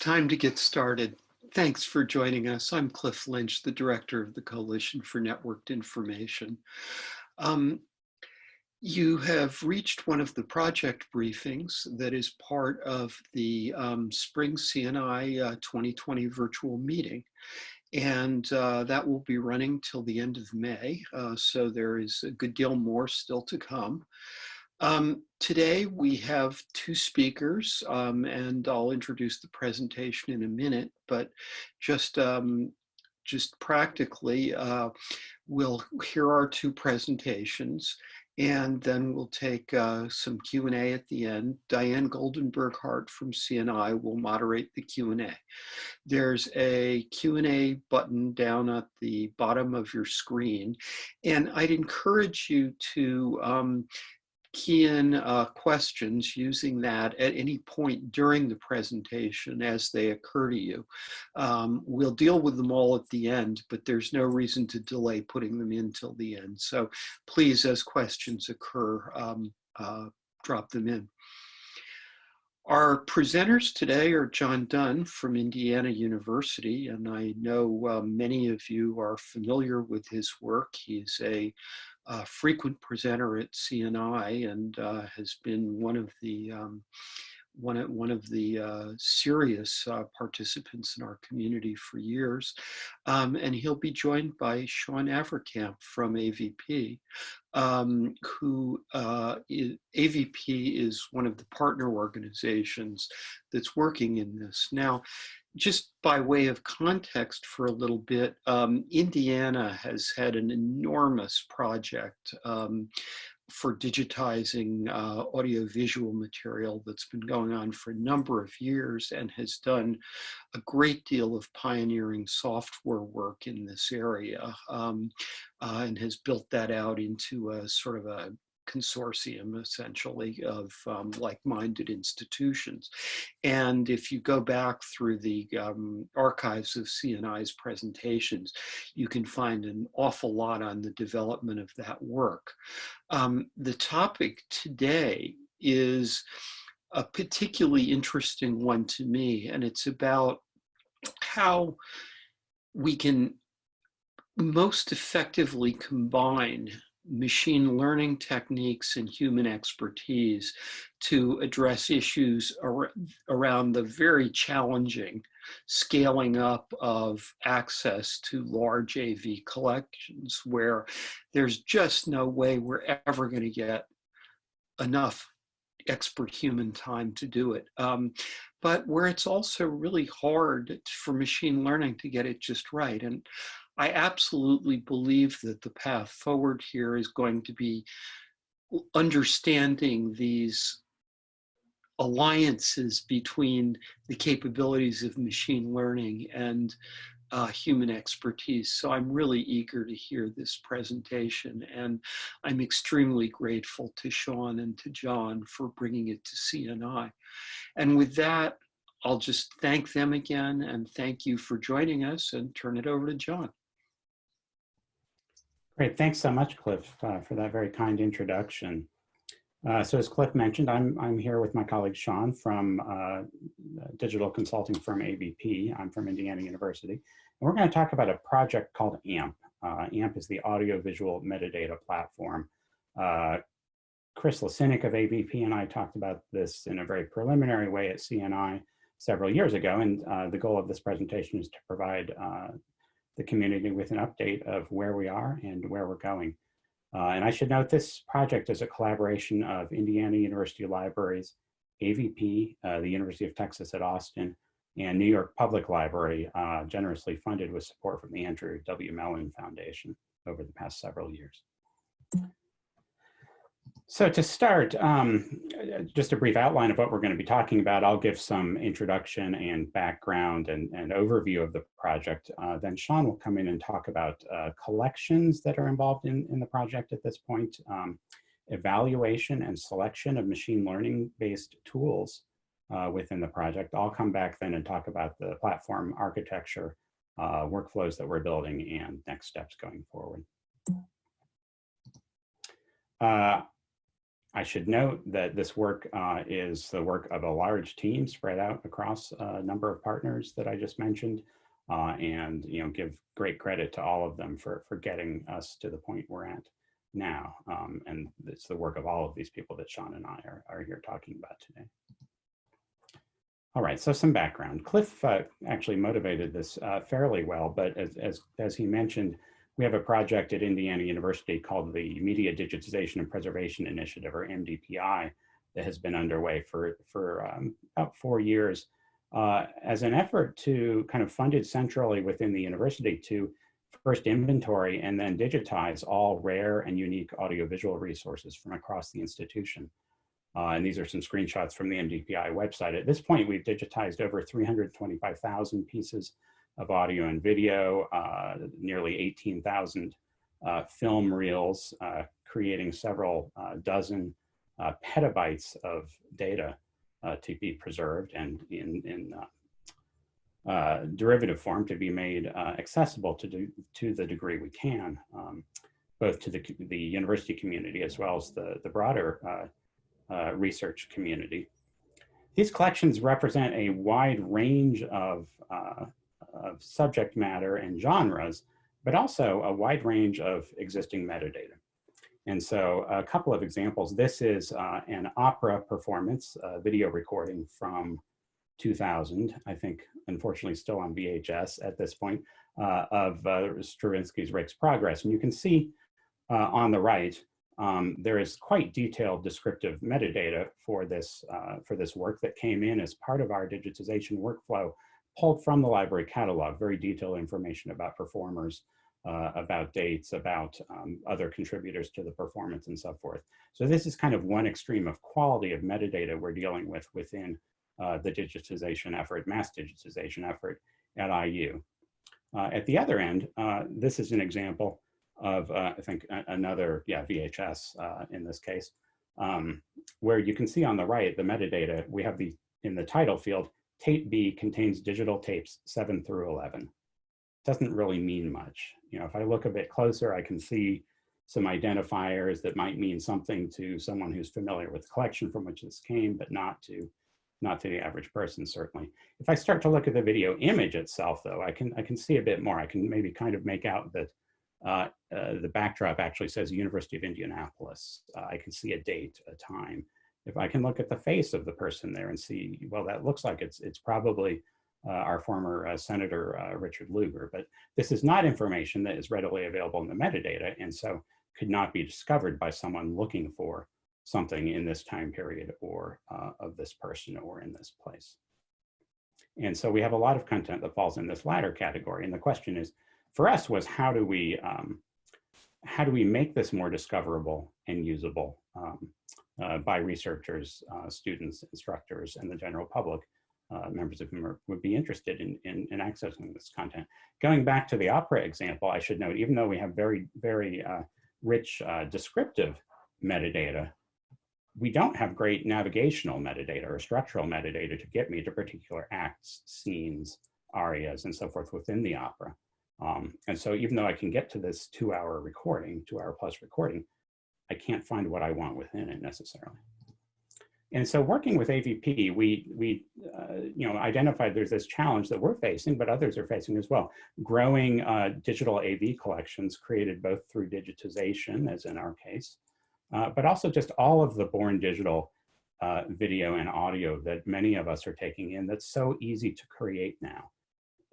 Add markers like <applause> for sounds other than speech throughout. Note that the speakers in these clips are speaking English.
Time to get started. Thanks for joining us. I'm Cliff Lynch, the director of the Coalition for Networked Information. Um, you have reached one of the project briefings that is part of the um, Spring CNI uh, 2020 virtual meeting. And uh, that will be running till the end of May. Uh, so there is a good deal more still to come. Um, today we have two speakers um, and I'll introduce the presentation in a minute, but just, um, just practically, uh, we'll hear our two presentations and then we'll take uh, some Q&A at the end. Diane Goldenberg Hart from CNI will moderate the Q&A. There's a Q&A button down at the bottom of your screen, and I'd encourage you to um, key in uh, questions using that at any point during the presentation as they occur to you. Um, we'll deal with them all at the end, but there's no reason to delay putting them in till the end. So please, as questions occur, um, uh, drop them in. Our presenters today are John Dunn from Indiana University, and I know uh, many of you are familiar with his work. He's a uh, frequent presenter at CNI and uh, has been one of the um, one of, one of the uh, serious uh, participants in our community for years. Um, and he'll be joined by Sean Averkamp from AVP, um, who uh, is, AVP is one of the partner organizations that's working in this. Now, just by way of context for a little bit, um, Indiana has had an enormous project um, for digitizing uh, audiovisual material that's been going on for a number of years and has done a great deal of pioneering software work in this area um, uh, and has built that out into a sort of a consortium essentially of um, like-minded institutions. And if you go back through the um, archives of CNI's presentations, you can find an awful lot on the development of that work. Um, the topic today is a particularly interesting one to me, and it's about how we can most effectively combine machine learning techniques and human expertise to address issues ar around the very challenging scaling up of access to large AV collections where there's just no way we're ever going to get enough expert human time to do it. Um, but where it's also really hard for machine learning to get it just right. And I absolutely believe that the path forward here is going to be understanding these alliances between the capabilities of machine learning and uh, human expertise. So I'm really eager to hear this presentation and I'm extremely grateful to Sean and to John for bringing it to CNI. And with that, I'll just thank them again and thank you for joining us and turn it over to John. Great, thanks so much, Cliff, uh, for that very kind introduction. Uh, so as Cliff mentioned, I'm, I'm here with my colleague Sean from uh, digital consulting firm AVP. I'm from Indiana University. And we're going to talk about a project called AMP. Uh, AMP is the audiovisual metadata platform. Uh, Chris Lacinak of AVP and I talked about this in a very preliminary way at CNI several years ago. And uh, the goal of this presentation is to provide the community with an update of where we are and where we're going. Uh, and I should note this project is a collaboration of Indiana University Libraries, AVP, uh, the University of Texas at Austin, and New York Public Library, uh, generously funded with support from the Andrew W. Mellon Foundation over the past several years. So to start, um, just a brief outline of what we're going to be talking about. I'll give some introduction and background and, and overview of the project. Uh, then Sean will come in and talk about uh, collections that are involved in, in the project at this point, um, evaluation and selection of machine learning based tools uh, within the project. I'll come back then and talk about the platform architecture, uh, workflows that we're building and next steps going forward. Uh, I should note that this work uh, is the work of a large team spread out across a number of partners that I just mentioned, uh, and you know give great credit to all of them for for getting us to the point we're at now. Um, and it's the work of all of these people that Sean and I are, are here talking about today. All right, so some background. Cliff uh, actually motivated this uh, fairly well, but as, as, as he mentioned, we have a project at Indiana University called the Media Digitization and Preservation Initiative, or MDPI, that has been underway for, for um, about four years uh, as an effort to kind of funded centrally within the university to first inventory and then digitize all rare and unique audiovisual resources from across the institution. Uh, and these are some screenshots from the MDPI website. At this point, we've digitized over 325,000 pieces of audio and video, uh, nearly 18,000 uh, film reels, uh, creating several uh, dozen uh, petabytes of data to be preserved and in, in derivative form to be made accessible to, do, to the degree we can, um, both to the, the university community as well as the, the broader research community. These collections represent a wide range of, uh, of subject matter and genres, but also a wide range of existing metadata. And so a couple of examples, this is uh, an opera performance, video recording from 2000, I think, unfortunately still on VHS at this point, uh, of uh, Stravinsky's Rake's Progress. And you can see uh, on the right, um, there is quite detailed descriptive metadata for this, uh, for this work that came in as part of our digitization workflow, pulled from the library catalog, very detailed information about performers, uh, about dates, about um, other contributors to the performance and so forth. So this is kind of one extreme of quality of metadata we're dealing with within uh, the digitization effort, mass digitization effort at IU. Uh, at the other end, uh, this is an example of, uh, I think, another, yeah, VHS uh, in this case, um, where you can see on the right, the metadata, we have the, in the title field, tape B contains digital tapes 7 through 11. Doesn't really mean much. You know, if I look a bit closer, I can see some identifiers that might mean something to someone who's familiar with the collection from which this came, but not to not to the average person, certainly. If I start to look at the video image itself, though, I can, I can see a bit more. I can maybe kind of make out that uh, uh, the backdrop actually says University of Indianapolis. Uh, I can see a date, a time. If I can look at the face of the person there and see, well, that looks like it's, it's probably uh, our former uh, Senator uh, Richard Lugar, but this is not information that is readily available in the metadata and so could not be discovered by someone looking for something in this time period or uh, of this person or in this place. And so we have a lot of content that falls in this latter category. And the question is, for us was how do we, um, how do we make this more discoverable and usable um, by researchers, uh, students, instructors, and the general public, uh, members of whom are, would be interested in, in, in, accessing this content. Going back to the opera example, I should note, even though we have very, very uh, rich uh, descriptive metadata, we don't have great navigational metadata or structural metadata to get me to particular acts, scenes, arias, and so forth within the opera. Um, and so even though I can get to this two hour recording, two hour plus recording, I can't find what I want within it necessarily. And so working with AVP, we, we uh, you know, identified there's this challenge that we're facing, but others are facing as well. Growing uh, digital AV collections created both through digitization, as in our case, uh, but also just all of the born digital uh, video and audio that many of us are taking in that's so easy to create now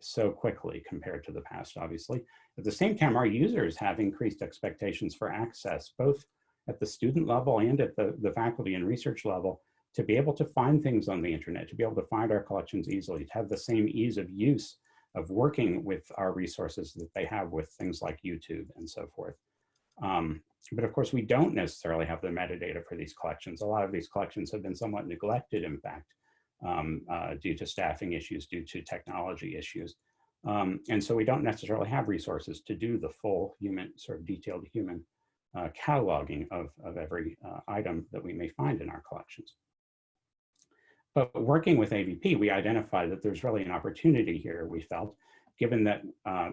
so quickly compared to the past, obviously. At the same time, our users have increased expectations for access, both at the student level and at the, the faculty and research level, to be able to find things on the internet, to be able to find our collections easily, to have the same ease of use of working with our resources that they have with things like YouTube and so forth. Um, but of course, we don't necessarily have the metadata for these collections. A lot of these collections have been somewhat neglected, in fact, um, uh, due to staffing issues, due to technology issues. Um, and so we don't necessarily have resources to do the full human, sort of detailed human uh, cataloging of, of every uh, item that we may find in our collections. But working with AVP, we identified that there's really an opportunity here, we felt, given that um,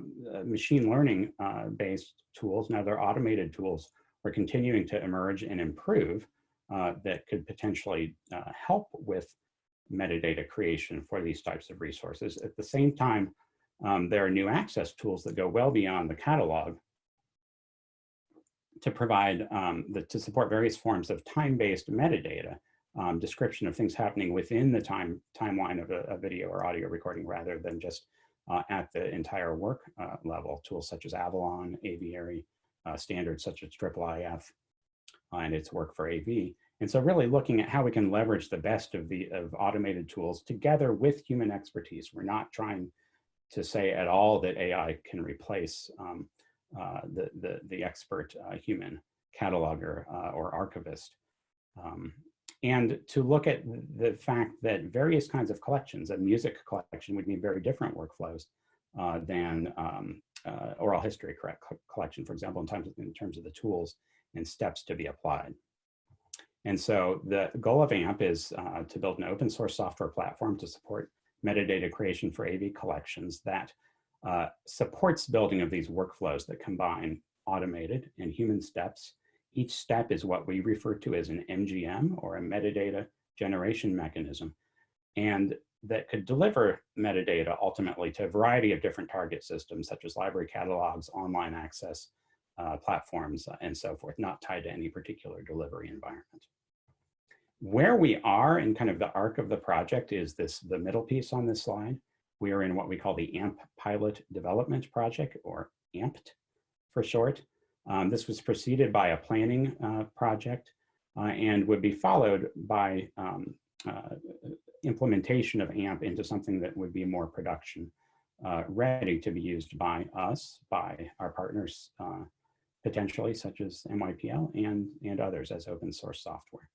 machine learning uh, based tools, now they're automated tools, are continuing to emerge and improve. uh, that could potentially uh, help with metadata creation for these types of resources. At the same time, um, there are new access tools that go well beyond the catalog to provide, um, the, to support various forms of time-based metadata, um, description of things happening within the time timeline of a, a video or audio recording rather than just uh, at the entire work uh, level. Tools such as Avalon, Aviary, uh, standards such as IIIF, uh, and its work for AV. And so really looking at how we can leverage the best of the of automated tools together with human expertise. We're not trying to say at all that AI can replace um, the, the, the expert uh, human cataloger uh, or archivist. Um, and to look at the fact that various kinds of collections, a music collection would need very different workflows uh, than um, uh, oral history collection, for example, in terms, of, in terms of the tools and steps to be applied. And so the goal of AMP is uh, to build an open source software platform to support metadata creation for AV collections that uh, supports building of these workflows that combine automated and human steps. Each step is what we refer to as an MGM or a metadata generation mechanism. And that could deliver metadata ultimately to a variety of different target systems, such as library catalogs, online access uh, platforms, uh, and so forth, not tied to any particular delivery environment. Where we are in kind of the arc of the project is this, the middle piece on this slide. We are in what we call the AMP Pilot Development Project, or AMPT for short. Um, this was preceded by a planning uh, project uh, and would be followed by um, uh, implementation of AMP into something that would be more production uh, ready to be used by us, by our partners, uh, potentially such as NYPL and, and others as open source software.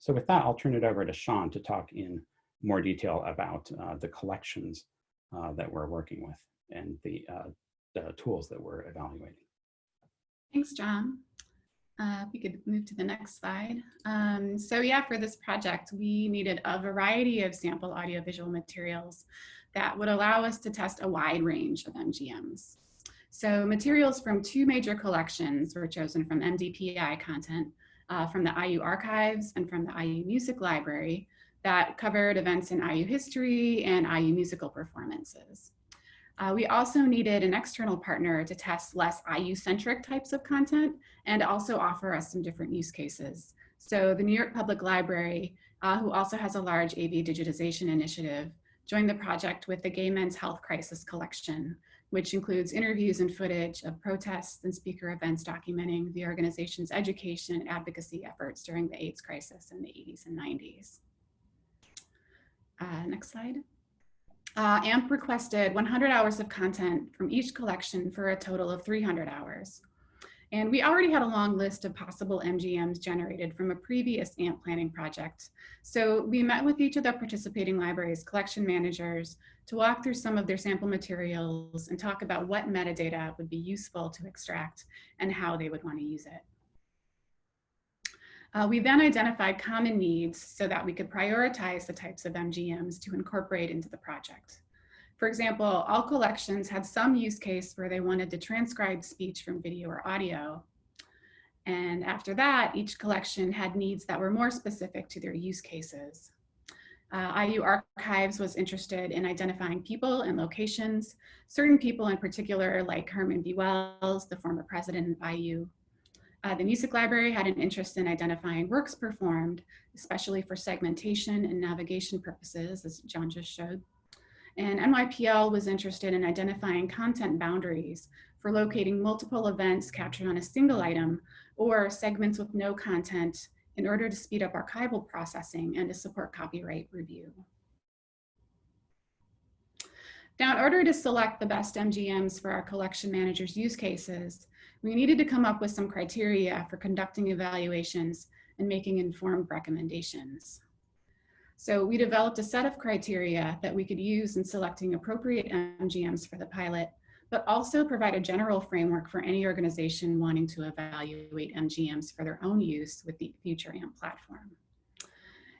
So with that, I'll turn it over to Sean to talk in more detail about uh, the collections uh, that we're working with and the, uh, the, tools that we're evaluating. Thanks, John. Uh, we could move to the next slide. Um, so yeah, for this project, we needed a variety of sample audiovisual materials that would allow us to test a wide range of MGMs. So materials from two major collections were chosen from MDPI content, uh, from the IU archives and from the IU Music Library that covered events in IU history and IU musical performances. Uh, we also needed an external partner to test less IU-centric types of content and also offer us some different use cases. So the New York Public Library, uh, who also has a large AV digitization initiative, joined the project with the Gay Men's Health Crisis Collection, which includes interviews and footage of protests and speaker events documenting the organization's education and advocacy efforts during the AIDS crisis in the 80s and 90s. Uh, next slide. Uh, AMP requested 100 hours of content from each collection for a total of 300 hours. And we already had a long list of possible MGMs generated from a previous AMP planning project. So we met with each of the participating libraries collection managers to walk through some of their sample materials and talk about what metadata would be useful to extract and how they would want to use it. Uh, we then identified common needs so that we could prioritize the types of MGMs to incorporate into the project. For example, all collections had some use case where they wanted to transcribe speech from video or audio. And after that, each collection had needs that were more specific to their use cases. Uh, IU Archives was interested in identifying people and locations, certain people in particular like Herman B. Wells, the former president of IU. Uh, the Music Library had an interest in identifying works performed, especially for segmentation and navigation purposes, as John just showed. And NYPL was interested in identifying content boundaries for locating multiple events captured on a single item or segments with no content in order to speed up archival processing and to support copyright review. Now, in order to select the best MGMs for our collection manager's use cases, we needed to come up with some criteria for conducting evaluations and making informed recommendations. So we developed a set of criteria that we could use in selecting appropriate MGMs for the pilot, but also provide a general framework for any organization wanting to evaluate MGMs for their own use with the future AMP platform.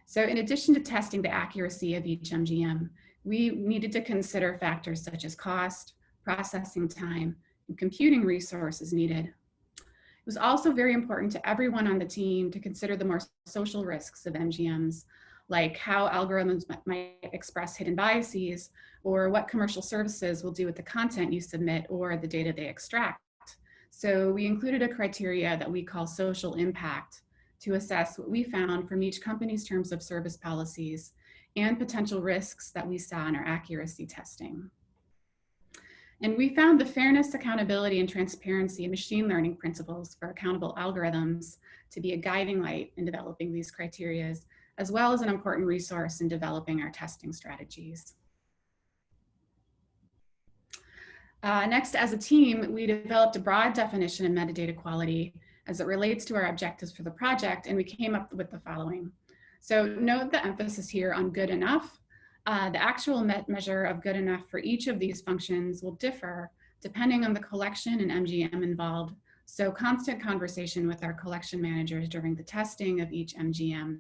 So in addition to testing the accuracy of each MGM, we needed to consider factors such as cost, processing time, computing resources needed. It was also very important to everyone on the team to consider the more social risks of MGMs, like how algorithms might express hidden biases, or what commercial services will do with the content you submit or the data they extract. So we included a criteria that we call social impact to assess what we found from each company's terms of service policies and potential risks that we saw in our accuracy testing. And we found the fairness, accountability, and transparency machine learning principles for accountable algorithms to be a guiding light in developing these criterias, as well as an important resource in developing our testing strategies. Uh, next, as a team, we developed a broad definition of metadata quality as it relates to our objectives for the project, and we came up with the following. So note the emphasis here on good enough uh, the actual measure of good enough for each of these functions will differ depending on the collection and MGM involved. So constant conversation with our collection managers during the testing of each MGM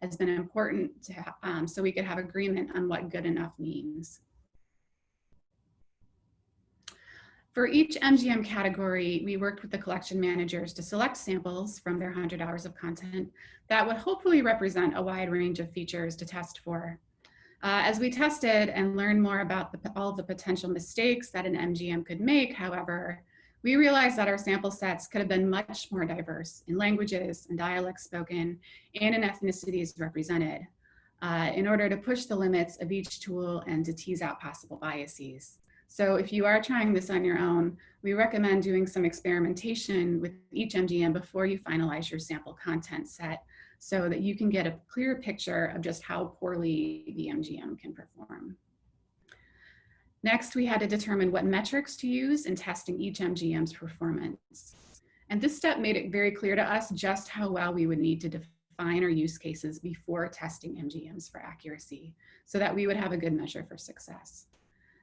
has been important to, um, so we could have agreement on what good enough means. For each MGM category, we worked with the collection managers to select samples from their 100 hours of content that would hopefully represent a wide range of features to test for. Uh, as we tested and learned more about the, all the potential mistakes that an MGM could make, however, we realized that our sample sets could have been much more diverse in languages and dialects spoken and in ethnicities represented uh, in order to push the limits of each tool and to tease out possible biases. So if you are trying this on your own, we recommend doing some experimentation with each MGM before you finalize your sample content set so that you can get a clear picture of just how poorly the MGM can perform. Next, we had to determine what metrics to use in testing each MGM's performance. And this step made it very clear to us just how well we would need to define our use cases before testing MGMs for accuracy so that we would have a good measure for success.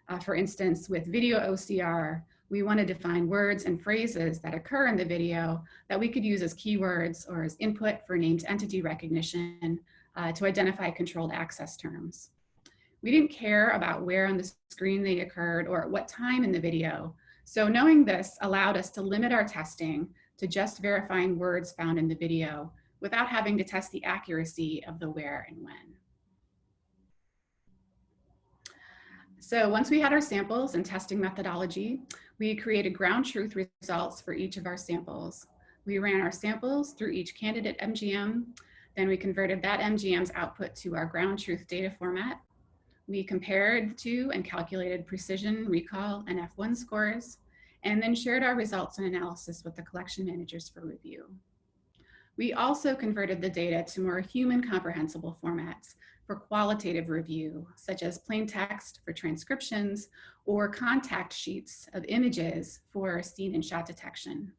Uh, for instance, with video OCR, we want to define words and phrases that occur in the video that we could use as keywords or as input for named entity recognition uh, to identify controlled access terms. We didn't care about where on the screen they occurred or at what time in the video. So knowing this allowed us to limit our testing to just verifying words found in the video without having to test the accuracy of the where and when. So once we had our samples and testing methodology, we created ground truth results for each of our samples. We ran our samples through each candidate MGM. Then we converted that MGM's output to our ground truth data format. We compared to and calculated precision, recall, and F1 scores, and then shared our results and analysis with the collection managers for review. We also converted the data to more human comprehensible formats for qualitative review, such as plain text for transcriptions or contact sheets of images for scene and shot detection.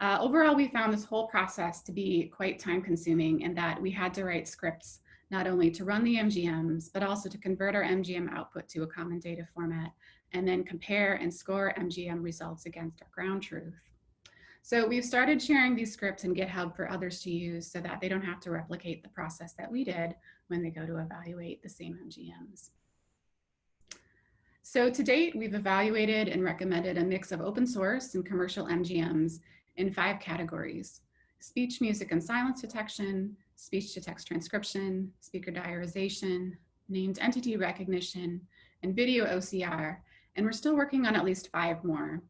Uh, overall, we found this whole process to be quite time consuming and that we had to write scripts not only to run the MGMs, but also to convert our MGM output to a common data format and then compare and score MGM results against our ground truth. So we've started sharing these scripts in GitHub for others to use so that they don't have to replicate the process that we did when they go to evaluate the same MGMs. So to date, we've evaluated and recommended a mix of open source and commercial MGMs in five categories, speech, music, and silence detection, speech to text transcription, speaker diarization, named entity recognition, and video OCR, and we're still working on at least five more.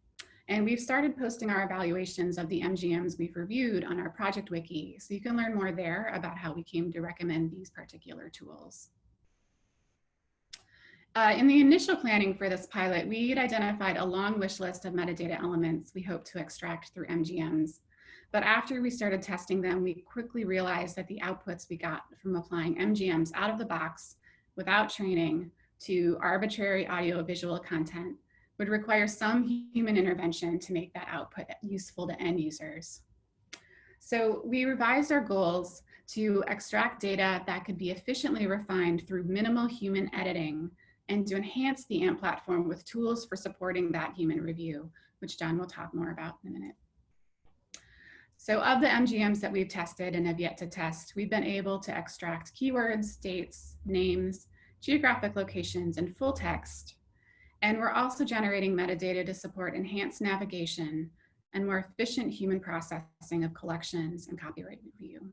And we've started posting our evaluations of the MGMs we've reviewed on our project wiki, so you can learn more there about how we came to recommend these particular tools. Uh, in the initial planning for this pilot, we had identified a long wish list of metadata elements we hope to extract through MGMs. But after we started testing them, we quickly realized that the outputs we got from applying MGMs out of the box without training to arbitrary audio visual content would require some human intervention to make that output useful to end users. So we revised our goals to extract data that could be efficiently refined through minimal human editing and to enhance the AMP platform with tools for supporting that human review, which John will talk more about in a minute. So of the MGMs that we've tested and have yet to test, we've been able to extract keywords, dates, names, geographic locations, and full text and we're also generating metadata to support enhanced navigation and more efficient human processing of collections and copyright review.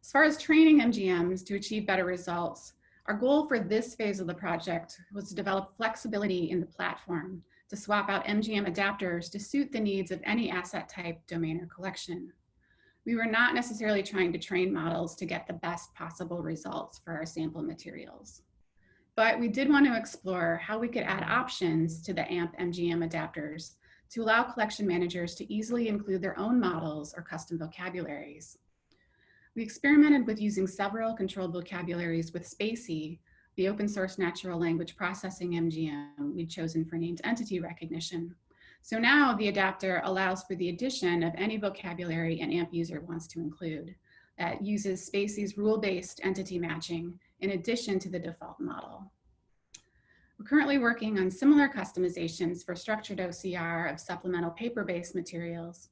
As far as training MGMs to achieve better results, our goal for this phase of the project was to develop flexibility in the platform to swap out MGM adapters to suit the needs of any asset type, domain, or collection. We were not necessarily trying to train models to get the best possible results for our sample materials. But we did want to explore how we could add options to the AMP MGM adapters to allow collection managers to easily include their own models or custom vocabularies. We experimented with using several controlled vocabularies with spaCy, the open source natural language processing MGM we'd chosen for named entity recognition. So now the adapter allows for the addition of any vocabulary an AMP user wants to include that uses spaCy's rule-based entity matching in addition to the default model. We're currently working on similar customizations for structured OCR of supplemental paper-based materials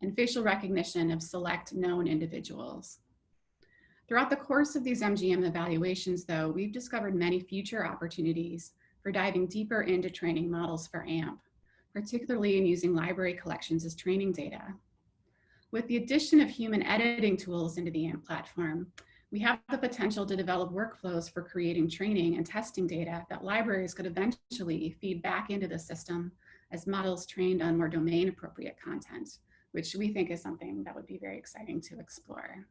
and facial recognition of select known individuals. Throughout the course of these MGM evaluations, though, we've discovered many future opportunities for diving deeper into training models for AMP, particularly in using library collections as training data. With the addition of human editing tools into the AMP platform, we have the potential to develop workflows for creating training and testing data that libraries could eventually feed back into the system as models trained on more domain appropriate content which we think is something that would be very exciting to explore.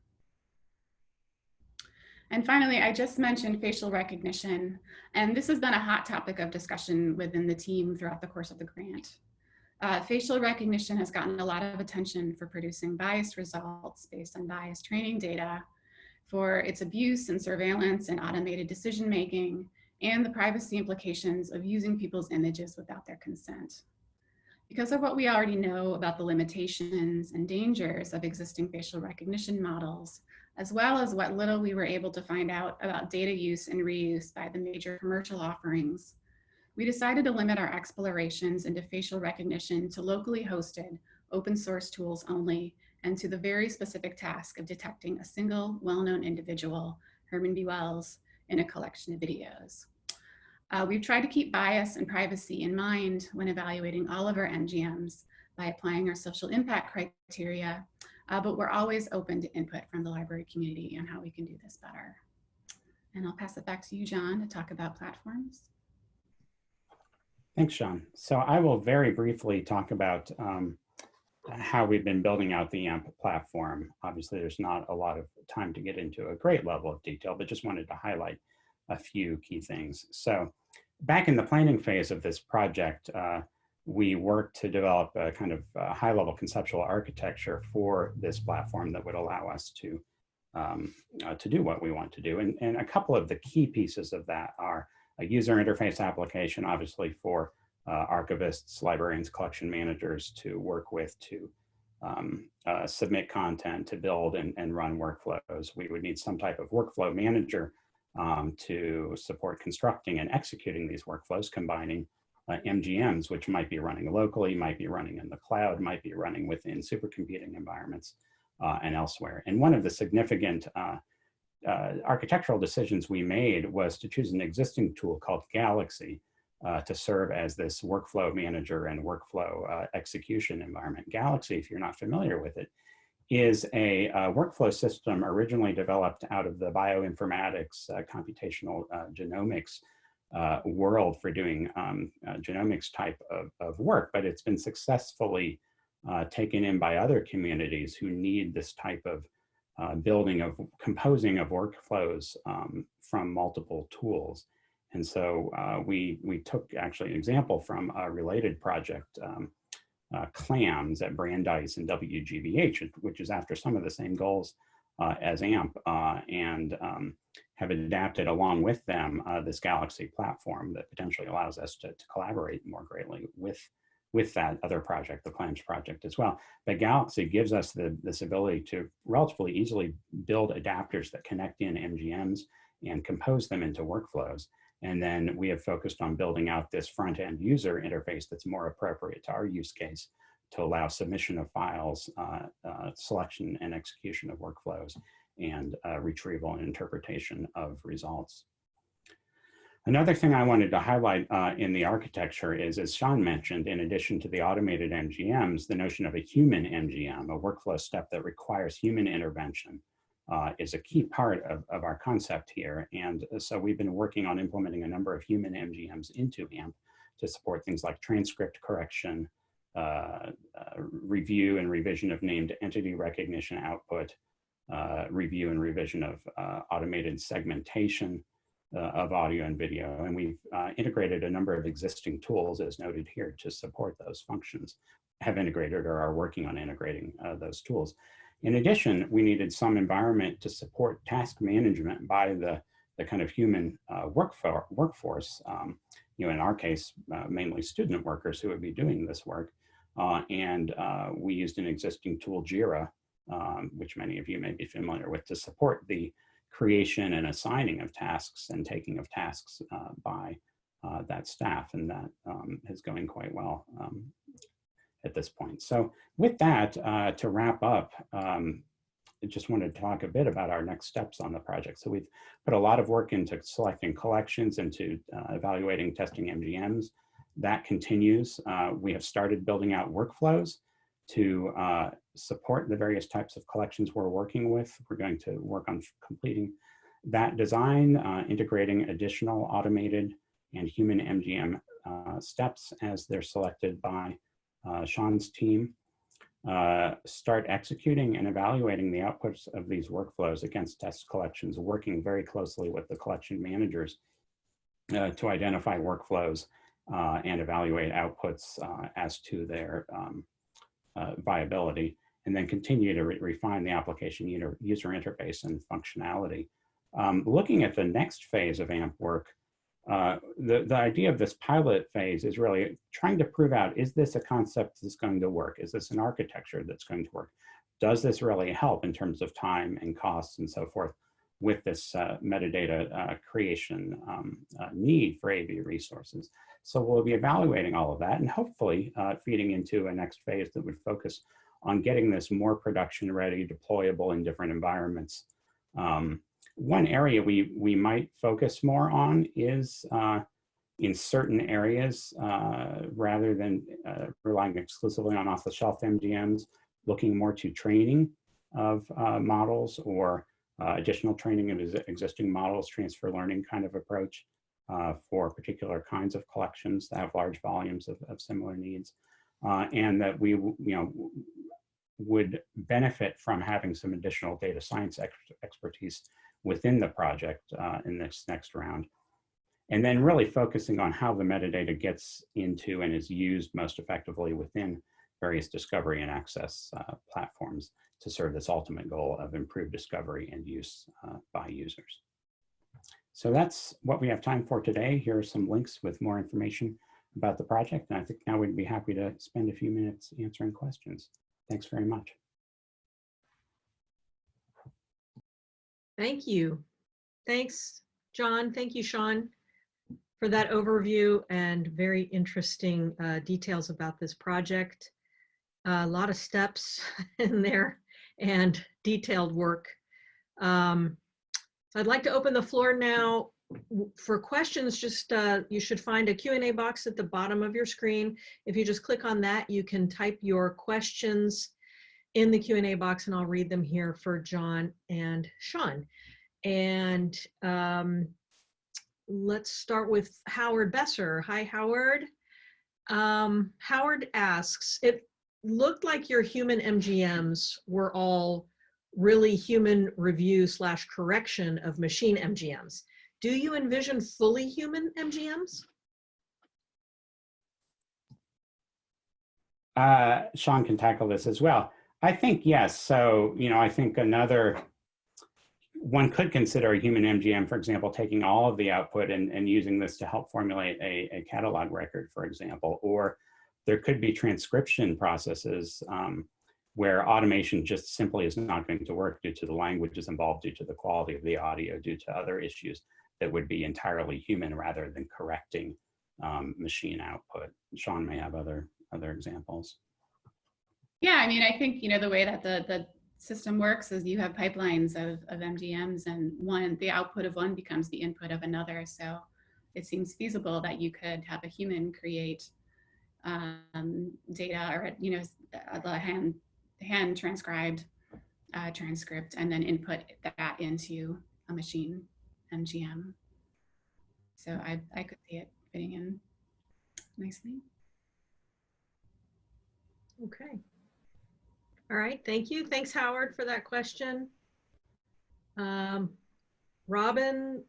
And finally, I just mentioned facial recognition, and this has been a hot topic of discussion within the team throughout the course of the grant. Uh, facial recognition has gotten a lot of attention for producing biased results based on biased training data, for its abuse and surveillance and automated decision making, and the privacy implications of using people's images without their consent. Because of what we already know about the limitations and dangers of existing facial recognition models, as well as what little we were able to find out about data use and reuse by the major commercial offerings, we decided to limit our explorations into facial recognition to locally hosted open source tools only and to the very specific task of detecting a single well-known individual, Herman B. Wells, in a collection of videos. Uh, we've tried to keep bias and privacy in mind when evaluating all of our MGMs by applying our social impact criteria, uh, but we're always open to input from the library community on how we can do this better. And I'll pass it back to you, John, to talk about platforms. Thanks, Sean. So I will very briefly talk about um, how we've been building out the AMP platform. Obviously, there's not a lot of time to get into a great level of detail, but just wanted to highlight a few key things. So back in the planning phase of this project, uh, we worked to develop a kind of uh, high level conceptual architecture for this platform that would allow us to, um, uh, to do what we want to do. And, and a couple of the key pieces of that are a user interface application, obviously for uh, archivists, librarians, collection managers to work with to um, uh, submit content, to build and, and run workflows. We would need some type of workflow manager um, to support constructing and executing these workflows, combining uh, MGMs, which might be running locally, might be running in the cloud, might be running within supercomputing environments uh, and elsewhere. And one of the significant uh, uh architectural decisions we made was to choose an existing tool called Galaxy uh, to serve as this workflow manager and workflow uh, execution environment. Galaxy, if you're not familiar with it, is a uh, workflow system originally developed out of the bioinformatics, uh, computational uh, genomics uh, world for doing um, uh, genomics type of, of, work, but it's been successfully uh, taken in by other communities who need this type of building of composing of workflows um, from multiple tools. And so we, we took actually an example from a related project um, uh, CLAMS at Brandeis and WGBH, which is after some of the same goals uh, as AMP, uh, and um, have adapted along with them uh, this Galaxy platform that potentially allows us to, to, collaborate more greatly with, with that other project, the CLAMS project as well. But Galaxy gives us the, this ability to relatively easily build adapters that connect in MGMs and compose them into workflows. And then we have focused on building out this front end user interface that's more appropriate to our use case to allow submission of files, uh, uh, selection and execution of workflows, and uh, retrieval and interpretation of results. Another thing I wanted to highlight uh, in the architecture is, as Sean mentioned, in addition to the automated MGMs, the notion of a human MGM, a workflow step that requires human intervention, uh, is a key part of, of our concept here. And so we've been working on implementing a number of human MGMs into AMP to support things like transcript correction, uh, uh, review and revision of named entity recognition output, uh, review and revision of uh, automated segmentation, uh, of audio and video. And we've uh, integrated a number of existing tools as noted here to support those functions, have integrated or are working on integrating uh, those tools. In addition, we needed some environment to support task management by the, the kind of human uh, workfor workforce, um, you know, in our case, uh, mainly student workers who would be doing this work. Uh, and we used an existing tool, JIRA, um, which many of you may be familiar with, to support the creation and assigning of tasks and taking of tasks uh, by uh, that staff. And that um, is going quite well um, at this point. So with that, uh, to wrap up, um, I just wanted to talk a bit about our next steps on the project. So we've put a lot of work into selecting collections, into uh, evaluating testing MGMs. That continues. Uh, we have started building out workflows to uh, support the various types of collections we're working with. We're going to work on completing that design, uh, integrating additional automated and human MGM uh, steps as they're selected by uh, Sean's team. Uh, start executing and evaluating the outputs of these workflows against test collections, working very closely with the collection managers uh, to identify workflows and evaluate outputs as to their um, uh, viability, and then continue to re refine the application user, user interface and functionality. Um, looking at the next phase of AMP work, uh, the, the idea of this pilot phase is really trying to prove out, is this a concept that's going to work? Is this an architecture that's going to work? Does this really help in terms of time and costs and so forth with this uh, metadata uh, creation um, uh, need for AV resources? So we'll be evaluating all of that and hopefully uh, feeding into a next phase that would focus on getting this more production ready, deployable in different environments. Um, one area we, we might focus more on is uh, in certain areas, uh, rather than uh, relying exclusively on off-the-shelf MGMs, looking more to training of uh, models or uh, additional training of existing models, transfer learning kind of approach uh, for particular kinds of collections that have large volumes of, of similar needs. And that we, you know, would benefit from having some additional data science ex expertise within the project uh, in this next round. And then really focusing on how the metadata gets into and is used most effectively within various discovery and access uh, platforms to serve this ultimate goal of improved discovery and use uh, by users. So that's what we have time for today. Here are some links with more information about the project. And I think now we'd be happy to spend a few minutes answering questions. Thanks very much. Thank you. Thanks, John. Thank you, Sean, for that overview and very interesting uh, details about this project. Uh, a lot of steps <laughs> in there and detailed work. Um, so I'd like to open the floor now for questions. Just uh, you should find a Q&A box at the bottom of your screen. If you just click on that, you can type your questions in the Q&A box and I'll read them here for John and Sean. And um, let's start with Howard Besser. Hi, Howard. Um, Howard asks, it looked like your human MGMs were all really human review slash correction of machine MGMs. Do you envision fully human MGMs? Uh, Sean can tackle this as well. I think yes. So, you know, I think another, one could consider a human MGM, for example, taking all of the output and, and using this to help formulate a, a catalog record, for example, or there could be transcription processes um, where automation just simply is not going to work due to the languages involved, due to the quality of the audio, due to other issues that would be entirely human rather than correcting um, machine output. Sean may have other other examples. Yeah, I mean, I think, you know, the way that the, the system works is you have pipelines of, of MGMs and one, the output of one becomes the input of another. So it seems feasible that you could have a human create um, data or, you know, the hand, hand transcribed uh, transcript and then input that into a machine MGM. So I, I could see it fitting in nicely. Okay. All right, thank you. Thanks, Howard, for that question. Um, Robin,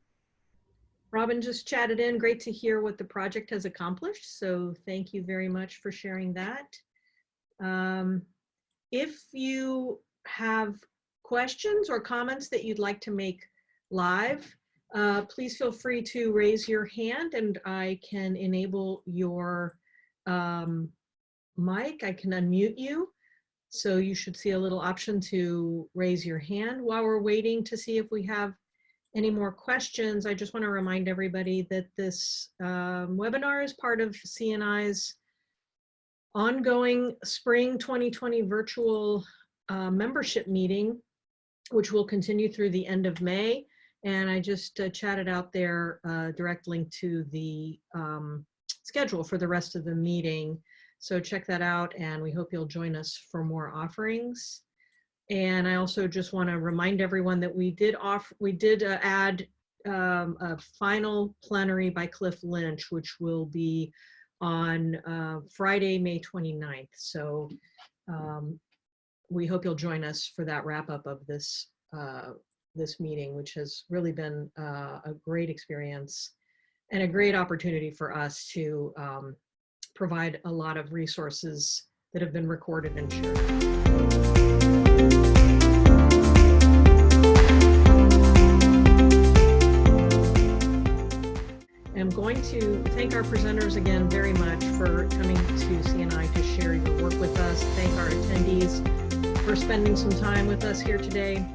Robin just chatted in. Great to hear what the project has accomplished. So thank you very much for sharing that. Um, if you have questions or comments that you'd like to make live, uh, please feel free to raise your hand and I can enable your um, mic. I can unmute you. So you should see a little option to raise your hand while we're waiting to see if we have any more questions. I just want to remind everybody that this um, webinar is part of CNI's ongoing spring 2020 virtual uh, membership meeting, which will continue through the end of May. And I just uh, chatted out there uh, direct link to the um, schedule for the rest of the meeting. So check that out and we hope you'll join us for more offerings. And I also just want to remind everyone that we did off, we did uh, add um, a final plenary by Cliff Lynch, which will be on uh, Friday, May 29th. So um, we hope you'll join us for that wrap up of this uh, this meeting, which has really been uh, a great experience and a great opportunity for us to um, provide a lot of resources that have been recorded and shared. I'm going to thank our presenters again very much for coming to CNI to share your work with us. Thank our attendees for spending some time with us here today.